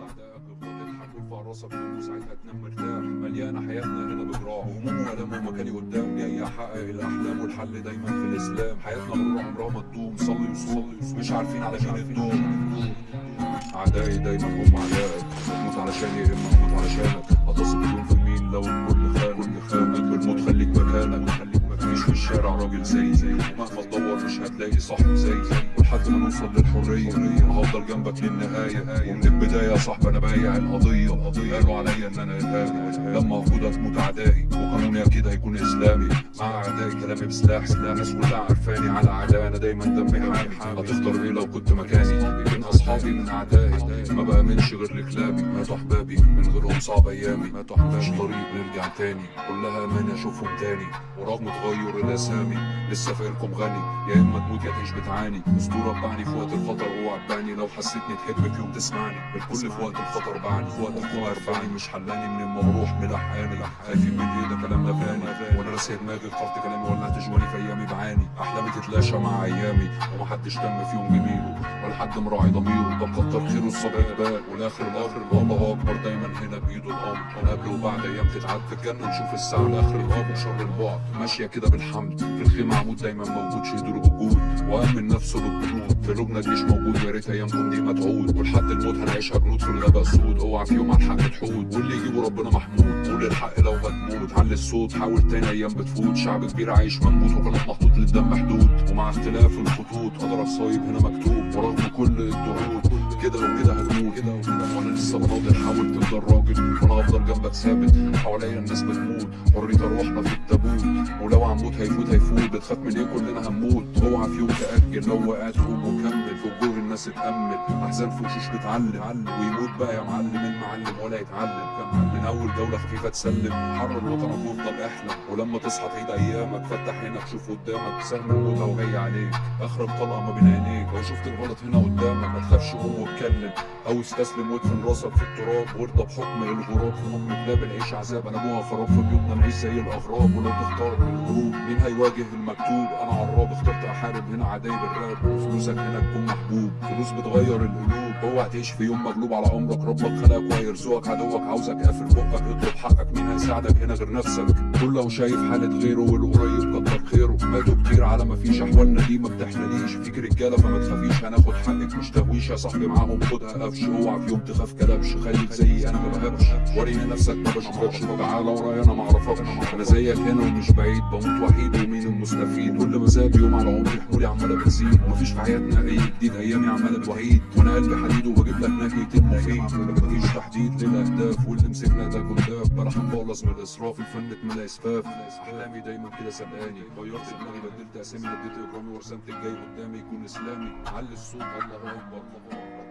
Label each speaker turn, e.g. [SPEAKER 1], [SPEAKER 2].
[SPEAKER 1] اعدائك افضل اضحك وارفع راسك فوق وساعتها تنام مرتاح. مليانة حياتنا هنا بجراح وهموم والام ومكاني قدام جاي احقق الأحلام والحل دايما في الإسلام. حياتنا مرة عمرها ما تدوم صلي وصلي مش عارفين على مين الدوم أعدائي دايما هم أعدائك. بتموت علشاني يا اما أموت علشانك. هتصل بدون في مين لو الكل الشارع راجل زي زي. مهما تدور مش هتلاقي صاحب زي ولحد ما نوصل للحرية. أنا هفضل جنبك للنهاية. ومن البداية يا صاحبي أنا بايع القضية. قالوا عليا إن أنا إرهابي لما هفوت هتموت أعدائي وقانوني أكيد هيكون إسلامي. مع أعدائي كلامي بسلاح. سلاح الناس كلها عارفاني على أعدائي. أنا دايما دمي حامي. هتختار إيه لو كنت مكاني؟ بين أصحابي من أعدائي. ما بأمنش غير لكلابي ماتوا أحبابي من غيرهم صعب أيامي. ماتوا أحبابي طريق نرجع تاني. كلها أمانة أشوفهم تاني. ورغم تغير الأسامي لسه فاكركم غني. يا إما تموت يا تعيش بتعاني. أسطورة بعني في وقت الخطر اوعى تبعني لو حسيتني تحب في يوم تسمعني. الكل في وقت الخطر بعني في وقت الخطر ارفعني مش حلاني من اما بروح ملحقاني. خايفين من إيه؟ ده كلام مباني وأنا راسي دماغي اخترت كلامي ولعت جواني في أيامي بعاني. أحلامي تتلاشى مع أيامي. ومحدش تم في يوم جميله. ولا حد مراعي ضميره. ده مكتر خيره الصبر. بال والآخر الآخر الله أكبر دايما هنا بايده الامر قبل وبعد أيام تتعد في الجنة نشوف الساعة لاخر الامر شر البعد. ماشية كده بالحمد. في الخيمة عمود دايما موجود شهدوا بالجود وآمن نفسه بالجنود في لبنى الجيش موجود يا ريت ايامكم دي ما تعود. ولحد الموت هنعيشها جنود في الغابة سود اوعى في يوم على الحق تحود. واللي يجيبه ربنا محمود. قول الحق لو هتموت. علي الصوت حاول تاني أيام بتفوت. شعب كبير عايش منبوط وكانت محطوط للدم حدود ومع اختلاف الخطوط قدرك صايب هنا مكتوب. ورغم كل الضغوط لسه بناضل حاول تفضل راجل وأنا هفضل جنبك ثابت. حواليا الناس بتموت. حرية روحنا في التابوت. ولو هنموت هيفوت هيفوت. بتخاف من إيه؟ كلنا هنموت. اوعى في يوم تأجل لو وقعت قوم وكمل. في وجوه الناس اتأمل. أحزان في وشوش بتعلم. ويموت بقى يا معلم. المعلم ولا يتعلم. من أول جولة خفيفة تسلم. حرر وطنك وافضل احلم ولما تصحى تعيد أيامك فتح عينك شوف قدامك. سهم الموت اهو جاي عليك. أخرب طلقة ما بين عينيك. لو شفت الغلط هنا قدامك ما تخافش قوم واتكلم. أو استسلم وادفن راسك في التراب. وارضى بحكم الغراب. في حكم كلاب العيش عذاب. أنا ابوها خراب في بيوتنا نعيش زي الأغراب. ولو تختار من الهروب مين هيواجه المكتوب؟ أنا عراب. اخترت أحارب هنا عداي بالراب. فلوسك هنا تكون محبوب. فلوس بتغير القلوب. اوعى تعيش في يوم مغلوب على امرك ربك خلقك وهيرزقك. عدوك عاوزك قافل. بقك اطلب حقك مين هيساعدك هنا غير نفسك. كله شايف حالة غيره والقريب خيره ماتوا كتير على ما فيش احوالنا دي ما بتحلاليش فيك رجالة فما تخافيش. هناخد حقك مش تهويش يا صاحبي معاهم خدها قفش اوعى في يوم تخاف كلبش. خليك زيي أنا ما بهبش وريني نفسك ما بشوفكش تعالى ورايا أنا ما اعرفكش أنا زيك هنا ومش بعيد. بموت وحيد ومين المستفيد؟ كل يوم على عمري حمولي عماله بتزيد ومفيش في حياتنا أي جديد. أيامي عماله بتوحيد وأنا قلبي حديد وبجيب لك نكهه المفيد مفيش تحديد للأهداف واللي مسكنا ده كداب بلا هنبلص من الإسراف. الفن اتملى إسفاف. أحلامي دايما كده سبقاني غيرت دماغي بدلت أسامي نديت اجرامي ورسمت الجاي قدامي يكون إسلامي. علي الصوت الله أكبر الله أكبر.